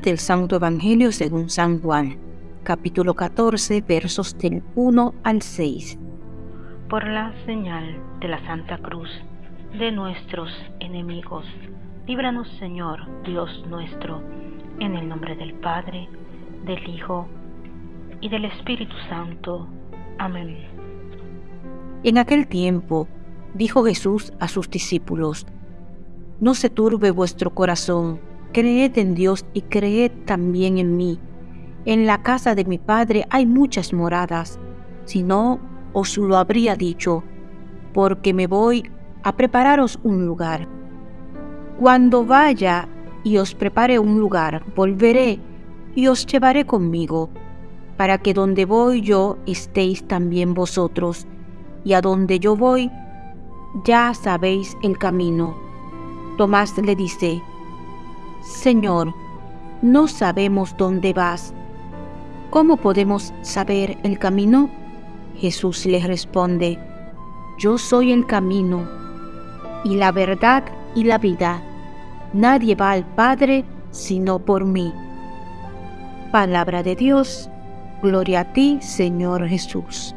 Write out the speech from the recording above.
del Santo Evangelio según San Juan, capítulo 14, versos del 1 al 6. Por la señal de la Santa Cruz de nuestros enemigos, líbranos Señor, Dios nuestro, en el nombre del Padre, del Hijo y del Espíritu Santo. Amén. En aquel tiempo dijo Jesús a sus discípulos, No se turbe vuestro corazón Creed en Dios y creed también en mí. En la casa de mi Padre hay muchas moradas, si no, os lo habría dicho, porque me voy a prepararos un lugar. Cuando vaya y os prepare un lugar, volveré y os llevaré conmigo, para que donde voy yo estéis también vosotros, y a donde yo voy, ya sabéis el camino. Tomás le dice, Señor, no sabemos dónde vas. ¿Cómo podemos saber el camino? Jesús le responde, Yo soy el camino y la verdad y la vida. Nadie va al Padre sino por mí. Palabra de Dios, gloria a ti, Señor Jesús.